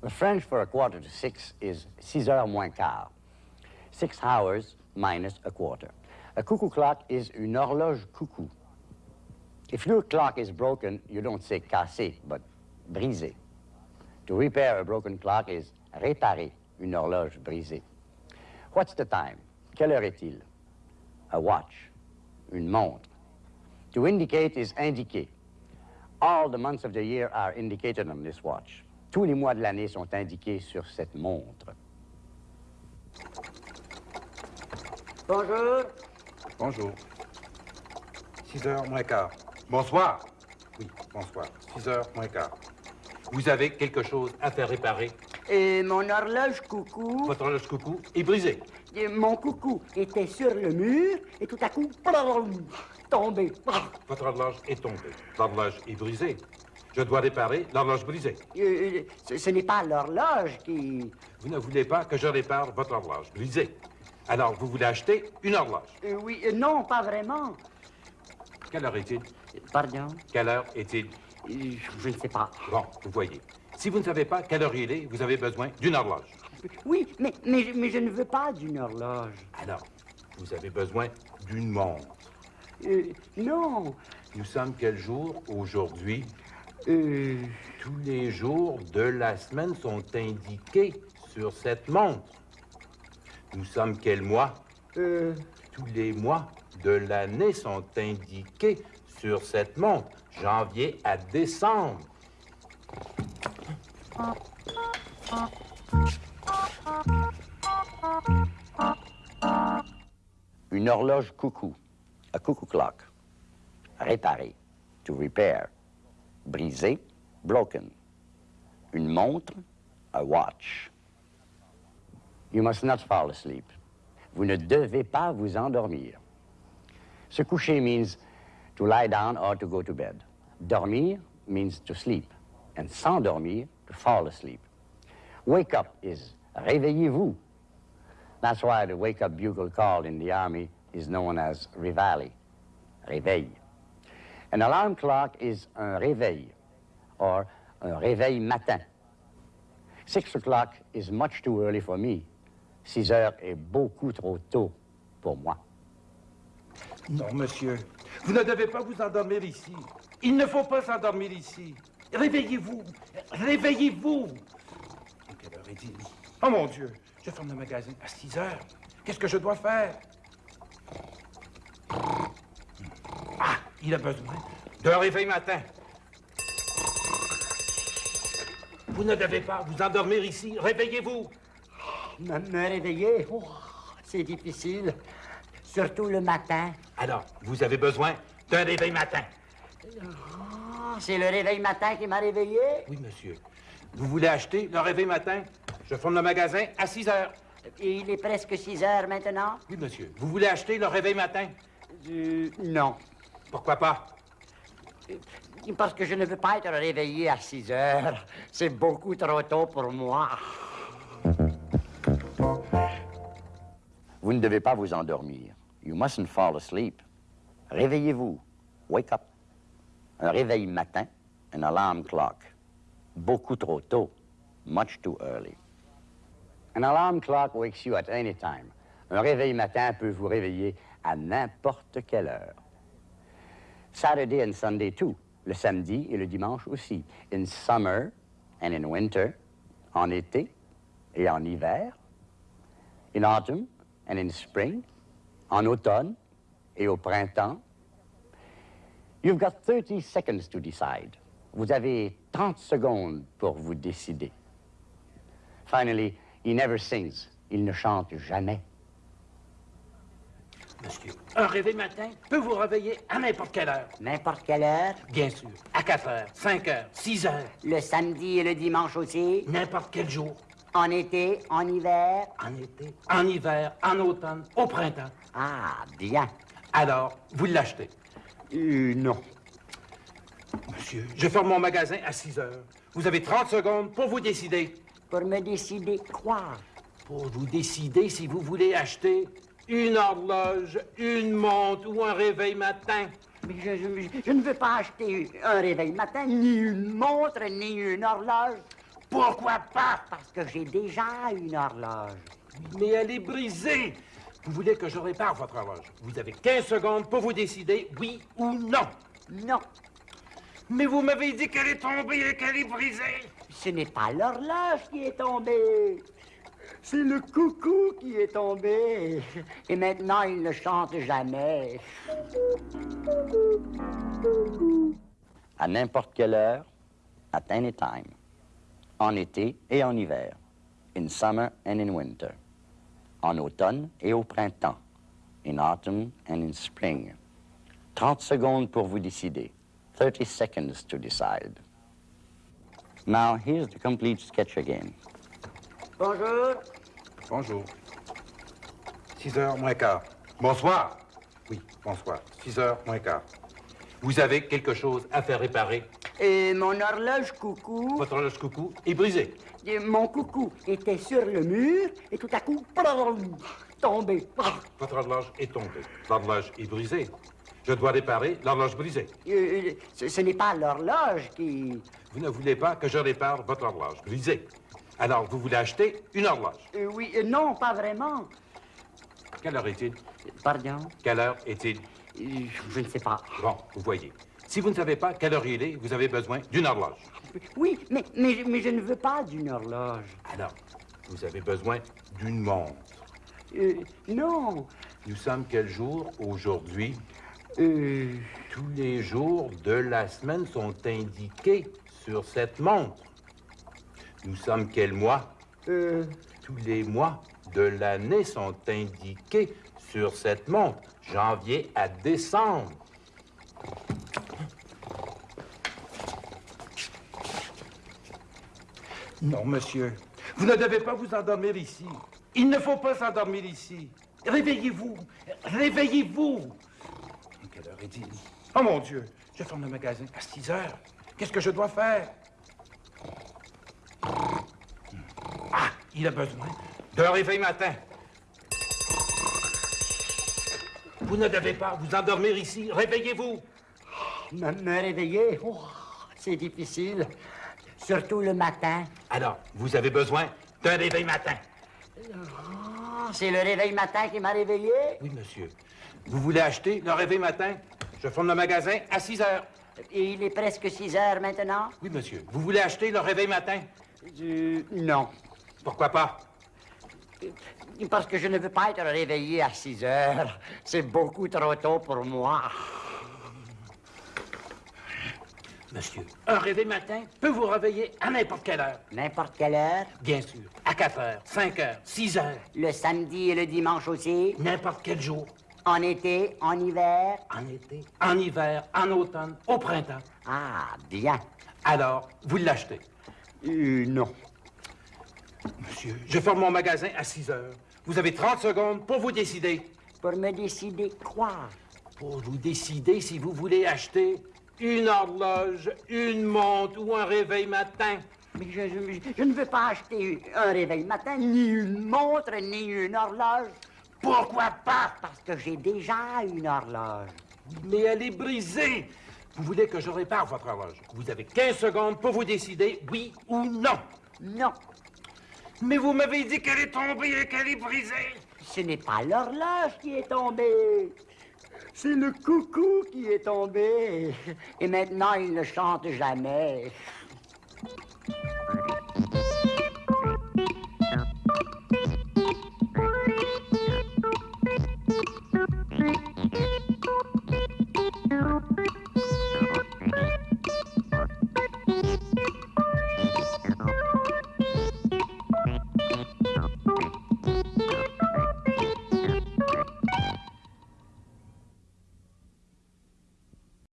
The French for a quarter to six is six heures moins quart. Six hours minus a quarter. A cuckoo clock is une horloge cuckoo. If your clock is broken, you don't say cassé, but brisé. To repair a broken clock is réparer une horloge brisée. What's the time? Quelle heure est-il? A watch. Une montre. To indicate is indiquer. All the months of the year are indicated on this watch. Tous les mois de l'année sont indiqués sur cette montre. Bonjour. Bonjour. 6 heures moins quart. Bonsoir. Oui, bonsoir. 6 heures moins quart. Vous avez quelque chose à faire réparer? Et mon horloge coucou. Votre horloge coucou est brisée. Et mon coucou était sur le mur et tout à coup, plum, tombé. Votre horloge est tombée. L'horloge est brisée. Je dois réparer l'horloge brisée. Euh, ce ce n'est pas l'horloge qui... Vous ne voulez pas que je répare votre horloge brisée. Alors, vous voulez acheter une horloge. Euh, oui, euh, non, pas vraiment. Quelle heure est-il? Pardon? Quelle heure est-il? Euh, Je ne sais pas. Bon, vous voyez. Si vous ne savez pas quelle heure il est, vous avez besoin d'une horloge. Oui, mais, mais, mais je ne veux pas d'une horloge. Alors, vous avez besoin d'une montre. Euh, non. Nous sommes quel jour aujourd'hui? Euh, Tous les jours de la semaine sont indiqués sur cette montre. Nous sommes quel mois? euh, Tous les mois de l'année sont indiqués sur cette montre. Janvier à décembre. Une horloge coucou. A cuckoo clock. Réparer. To repair. Brisé. Broken. Une montre. A watch. You must not fall asleep. Vous ne devez pas vous endormir. Se coucher means to lie down or to go to bed. Dormir means to sleep. And s'endormir, to fall asleep. Wake up is réveillez-vous. That's why the wake-up bugle call in the Army is known as Rivali, réveil. An alarm clock is un réveil, or un réveil matin. Six o'clock is much too early for me. Six heures est beaucoup trop tôt pour moi. Non, monsieur. Vous ne devez pas vous endormir ici. Il ne faut pas s'endormir ici. Réveillez-vous. Réveillez-vous. Quelle heure est-il? Oh mon Dieu, je ferme le magasin à 6 heures. Qu'est-ce que je dois faire? Ah, il a besoin d'un réveil matin. Vous ne devez pas vous endormir ici. Réveillez-vous. me, me réveiller, oh, c'est difficile. Surtout le matin. Alors, vous avez besoin d'un réveil matin. Ah, c'est le réveil matin qui m'a réveillé. Oui, monsieur. Vous voulez acheter le réveil matin? Je ferme le magasin à 6 heures. Et il est presque 6 heures maintenant. Oui, monsieur. Vous voulez acheter le réveil matin? Euh, non. Pourquoi pas? Parce que je ne veux pas être réveillé à 6 heures. C'est beaucoup trop tôt pour moi. Vous ne devez pas vous endormir. You mustn't fall asleep. Réveillez-vous. Wake up. Un réveil matin, an alarm clock. Beaucoup trop tôt. Much too early. An alarm clock wakes you at any time. Un réveil matin peut vous réveiller à n'importe quelle heure. Saturday and Sunday too. Le samedi et le dimanche aussi. In summer and in winter. En été et en hiver. In autumn and in spring. En automne et au printemps. You've got 30 seconds to decide. Vous avez 30 secondes pour vous décider. Finally, he never sings. Il ne chante jamais. Monsieur, un réveil matin peut vous réveiller à n'importe quelle heure. N'importe quelle heure. Bien sûr. À 4 heures, 5 heures, 6 heures. Le samedi et le dimanche aussi. N'importe quel jour. En été, en hiver. En été, en hiver, en automne, au printemps. Ah, bien. Alors, vous l'achetez. Euh, non. Monsieur, je ferme mon magasin à 6 heures. Vous avez 30 secondes pour vous décider. Pour me décider quoi? Pour vous décider si vous voulez acheter une horloge, une montre ou un réveil matin. Mais je, je- je ne veux pas acheter un réveil matin, ni une montre, ni une horloge. Pourquoi pas? Parce que j'ai déjà une horloge. Mais elle est brisée. Vous voulez que je répare votre horloge. Vous avez 15 secondes pour vous décider, oui ou non. Non, Mais vous m'avez dit qu'elle est tombée et qu'elle est brisée. ce n'est pas l'horloge qui est tombée. C'est le coucou qui est tombé. Et maintenant, il ne chante jamais. À n'importe quelle heure, at any time. En été et en hiver. In summer and in winter. En automne et au printemps. In autumn and in spring. 30 secondes pour vous décider. 30 seconds to decide. Now, here's the complete sketch again. Bonjour. Bonjour. 6 heures moins quart. Bonsoir. Oui, bonsoir. 6 heures moins quart. Vous avez quelque chose à faire réparer? Et mon horloge coucou, Votre horloge coucou est brisée. Et mon coucou était sur le mur et tout à coup, tombé. Votre horloge est tombée. L'horloge est brisée. Je dois réparer l'horloge brisée. Euh, ce ce n'est pas l'horloge qui... Vous ne voulez pas que je répare votre horloge brisée. Alors, vous voulez acheter une horloge. Euh, oui, euh, non, pas vraiment. Quelle heure est-il? Pardon, Quelle heure est-il? Euh, je ne sais pas. Bon, vous voyez. Si vous ne savez pas quelle heure il est, vous avez besoin d'une horloge. Oui, mais, mais, mais je ne veux pas d'une horloge. Alors, vous avez besoin d'une montre. Euh, non. Nous sommes quel jour aujourd'hui? Euh, Tous les jours de la semaine sont indiqués sur cette montre. Nous sommes quel mois? euh, Tous les mois de l'année sont indiqués sur cette montre. Janvier à décembre. Non, monsieur. Vous ne devez pas vous endormir ici. Il ne faut pas s'endormir ici. Réveillez-vous. Réveillez-vous. Quelle heure est-il? Oh mon Dieu, je ferme le magasin à 6 heures. Qu'est-ce que je dois faire? Ah, il a besoin d'un réveil matin. Vous ne devez pas vous endormir ici. Réveillez-vous. me, me réveiller, oh, c'est difficile. Surtout le matin. Alors, vous avez besoin d'un réveil matin. Ah, c'est le réveil matin qui m'a réveillé. Oui, monsieur. Vous voulez acheter le réveil matin? Je ferme le magasin à 6 heures. Et il est presque 6 heures maintenant? Oui, monsieur. Vous voulez acheter le réveil matin? Euh, non. Pourquoi pas? Parce que je ne veux pas être réveillé à 6 heures. C'est beaucoup trop tôt pour moi. Monsieur, un réveil matin peut vous réveiller à n'importe quelle heure. N'importe quelle heure? Bien sûr. À 4 heures, 5 heures, 6 heures. Le samedi et le dimanche aussi? N'importe quel jour. En été, en hiver? En été, en hiver, en automne, au printemps. Ah, bien. Alors, vous l'achetez? Euh, non. Monsieur, je ferme mon magasin à 6 heures. Vous avez 30 secondes pour vous décider. Pour me décider quoi? Pour vous décider si vous voulez acheter une horloge, une montre ou un réveil matin. Mais je, je- je ne veux pas acheter un réveil matin, ni une montre, ni une horloge. Pourquoi pas? Parce que j'ai déjà une horloge. Mais elle est brisée. Vous voulez que je répare votre horloge? Vous avez 15 secondes pour vous décider, oui ou non. Non, Mais vous m'avez dit qu'elle est tombée et qu'elle est brisée. ce n'est pas l'horloge qui est tombée. C'est le coucou qui est tombé. Et maintenant, il ne chante jamais.